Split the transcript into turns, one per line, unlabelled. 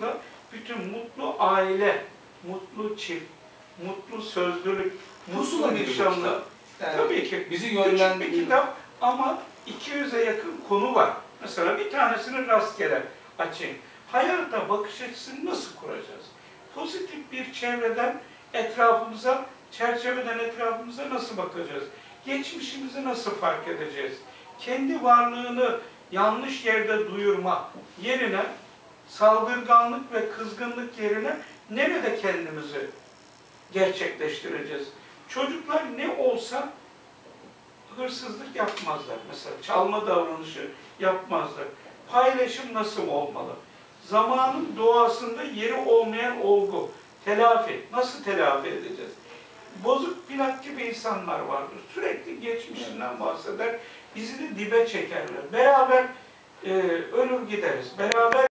burada bütün mutlu aile, mutlu çift, mutlu sözlülük, mutlu nişanlı.
Yani
Tabii ki
bizi
küçük bir kitap ama 200'e yakın konu var. Mesela bir tanesini rastgele açayım. Hayata bakış açısını nasıl kuracağız? Pozitif bir çevreden etrafımıza, çerçeveden etrafımıza nasıl bakacağız? Geçmişimizi nasıl fark edeceğiz? Kendi varlığını yanlış yerde duyurma yerine saldırganlık ve kızgınlık yerine nerede kendimizi gerçekleştireceğiz? Çocuklar ne olsa hırsızlık yapmazlar. Mesela çalma davranışı yapmazlar. Paylaşım nasıl olmalı? Zamanın doğasında yeri olmayan olgu, telafi. Nasıl telafi edeceğiz? Bozuk plak gibi insanlar vardır. Sürekli geçmişinden bahseder. Bizi de dibe çekerler. Beraber e, ölür gideriz. Beraber